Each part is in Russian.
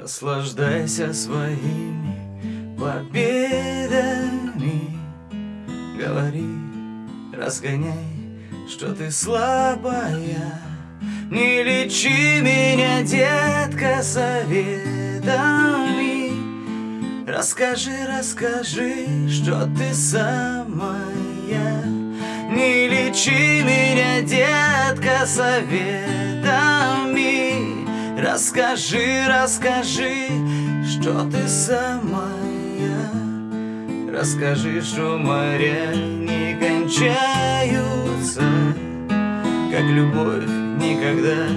Наслаждайся своими победами. Говори, разгоняй, что ты слабая. Не лечи меня, детка, советами. Расскажи, расскажи, что ты самая. Не лечи меня, детка, советами Расскажи, расскажи, что ты самая. Расскажи, что моря не кончаются Как любовь никогда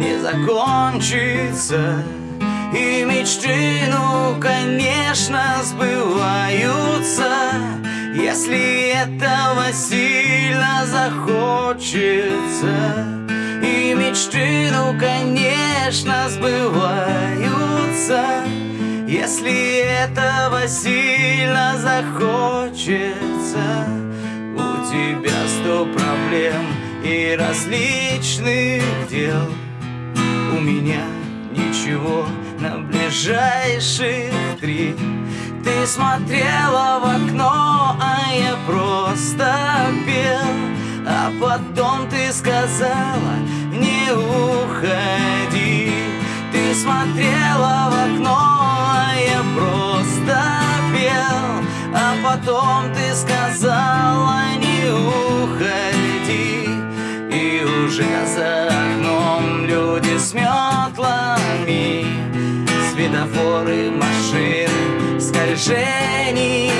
не закончится. И мечты, ну, конечно, сбываются Если этого сильно захочется. И мечты, ну, конечно, сбываются Если этого сильно захочется. У тебя сто проблем и различных дел. У меня ничего на ближайших три. Ты смотрела в окно, а я просто пел А потом ты сказала, смотрела в окно, а я просто пел. А потом ты сказала, не уходи. И уже за окном люди с метлами Светофоры, машины, скольжение.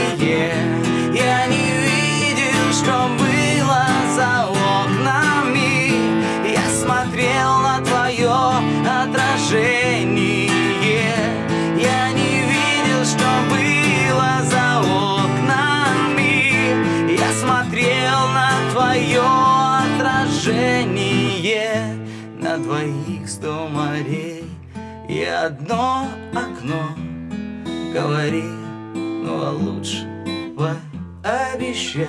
Я не видел, что было за окнами. Я смотрел на отражение На двоих сто морей. И одно окно Говори, ну а лучше пообещай.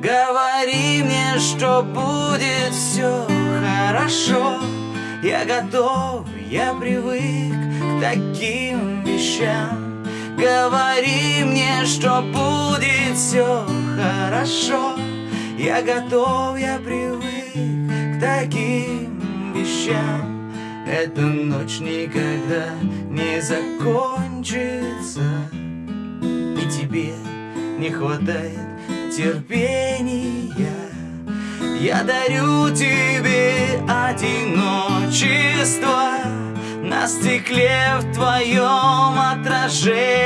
Говори мне, что будет все хорошо. Я готов, я привык к таким вещам. Говори мне, что будет все хорошо Я готов, я привык к таким вещам. Эта ночь никогда не закончится. И тебе не хватает терпения. Я дарю тебе одиночество На стекле в твоем отражении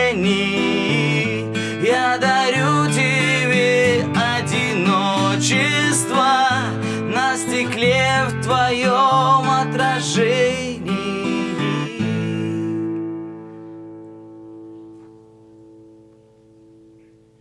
твое